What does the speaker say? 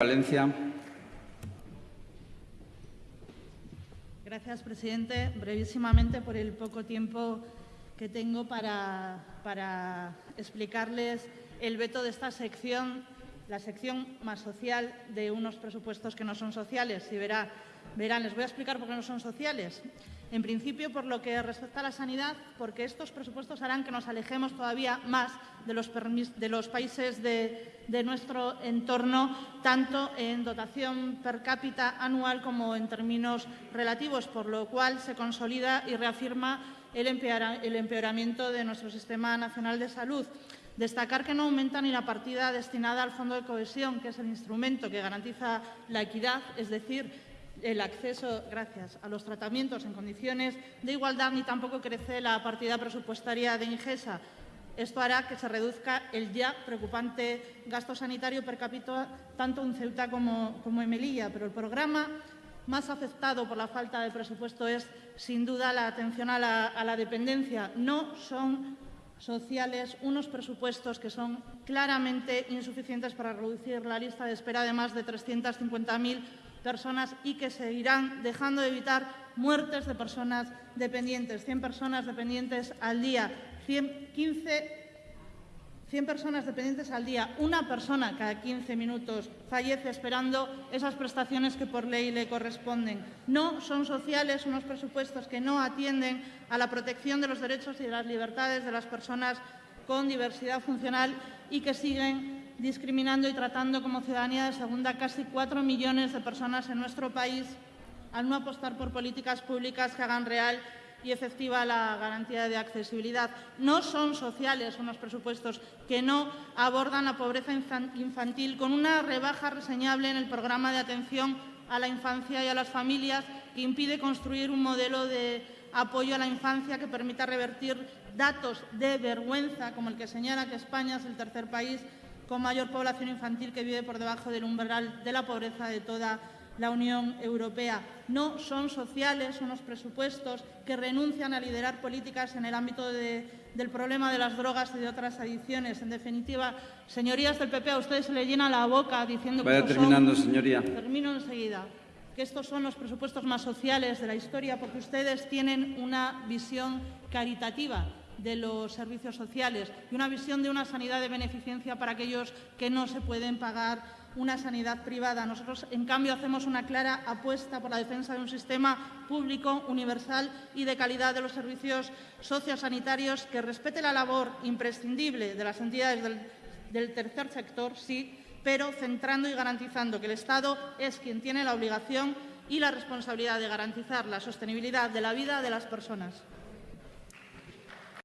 Valencia. Gracias, presidente. Brevísimamente, por el poco tiempo que tengo para, para explicarles el veto de esta sección, la sección más social de unos presupuestos que no son sociales. Y verá, verán, les voy a explicar por qué no son sociales. En principio, por lo que respecta a la sanidad, porque estos presupuestos harán que nos alejemos todavía más de los, países de, de, nuestro entorno, tanto en dotación per cápita anual como en términos relativos, por lo cual se consolida y reafirma el, el empeoramiento de nuestro Sistema Nacional de Salud. Destacar que no aumenta ni la partida destinada al Fondo de Cohesión, que es el instrumento que garantiza la equidad, es decir, el acceso, gracias, a los tratamientos en condiciones de igualdad, ni tampoco crece la partida presupuestaria de Ingesa. Esto hará que se reduzca el ya preocupante gasto sanitario per cápita tanto en Ceuta como, en Melilla, pero el programa más afectado por la falta de presupuesto es, sin duda, la atención a la, a la dependencia. No son sociales unos presupuestos que son claramente insuficientes para reducir la lista de espera de más de 350.000 personas y que seguirán dejando de evitar muertes de personas dependientes. 100 personas dependientes al día, 100, 15 100 personas dependientes al día, una persona cada 15 minutos fallece esperando esas prestaciones que por ley le corresponden. No son sociales unos presupuestos que no atienden a la protección de los derechos y de las libertades de las personas con diversidad funcional y que siguen discriminando y tratando como ciudadanía de segunda casi cuatro millones de personas en nuestro país al no apostar por políticas públicas que hagan real y efectiva la garantía de accesibilidad. No son sociales unos presupuestos que no abordan la pobreza infantil con una rebaja reseñable en el programa de atención a la infancia y a las familias que impide construir un modelo de apoyo a la infancia que permita revertir datos de vergüenza, como el que señala que España es el tercer país con mayor población infantil que vive por debajo del umbral de la pobreza de toda la Unión Europea. No son sociales unos presupuestos que renuncian a liderar políticas en el ámbito de, del problema de las drogas y de otras adicciones. En definitiva, señorías del PP, a ustedes se les llena la boca diciendo Vaya que terminando, son, señoría. Termino enseguida que estos son los presupuestos más sociales de la historia porque ustedes tienen una visión caritativa de los servicios sociales y una visión de una sanidad de beneficencia para aquellos que no se pueden pagar una sanidad privada. Nosotros, en cambio, hacemos una clara apuesta por la defensa de un sistema público, universal y de calidad de los servicios sociosanitarios que respete la labor imprescindible de las entidades del, del tercer sector, sí, pero centrando y garantizando que el Estado es quien tiene la obligación y la responsabilidad de garantizar la sostenibilidad de la vida de las personas.